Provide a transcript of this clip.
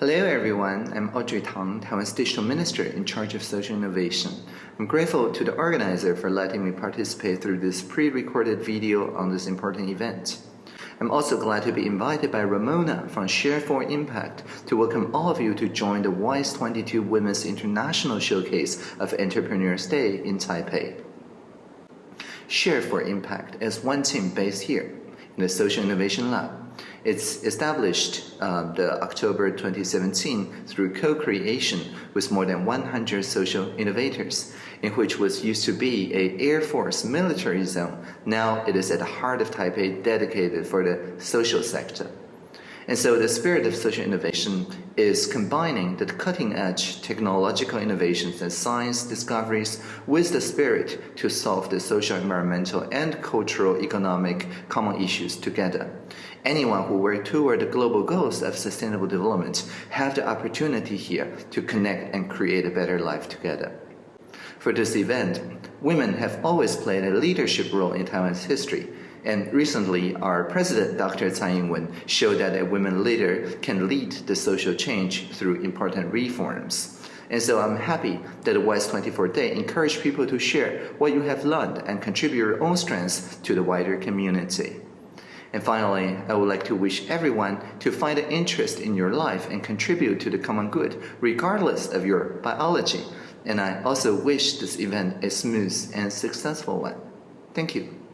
Hello everyone, I'm Audrey Tang, Taiwan's Digital Minister in charge of social innovation. I'm grateful to the organizer for letting me participate through this pre-recorded video on this important event. I'm also glad to be invited by Ramona from Share for Impact to welcome all of you to join the WISE 22 Women's International Showcase of Entrepreneurs Day in Taipei. Share for Impact is one team based here the Social Innovation Lab. It's established uh, the October 2017 through co-creation with more than 100 social innovators, in which was used to be a Air Force military zone. Now it is at the heart of Taipei dedicated for the social sector. And so the spirit of social innovation is combining the cutting edge technological innovations and science discoveries with the spirit to solve the social, environmental, and cultural economic common issues together. Anyone who work toward the global goals of sustainable development have the opportunity here to connect and create a better life together. For this event, women have always played a leadership role in Taiwan's history and recently, our president, Dr. Tsai Ing-wen, showed that a women leader can lead the social change through important reforms. And so I'm happy that the WISE 24 Day encouraged people to share what you have learned and contribute your own strengths to the wider community. And finally, I would like to wish everyone to find an interest in your life and contribute to the common good, regardless of your biology. And I also wish this event a smooth and successful one. Thank you.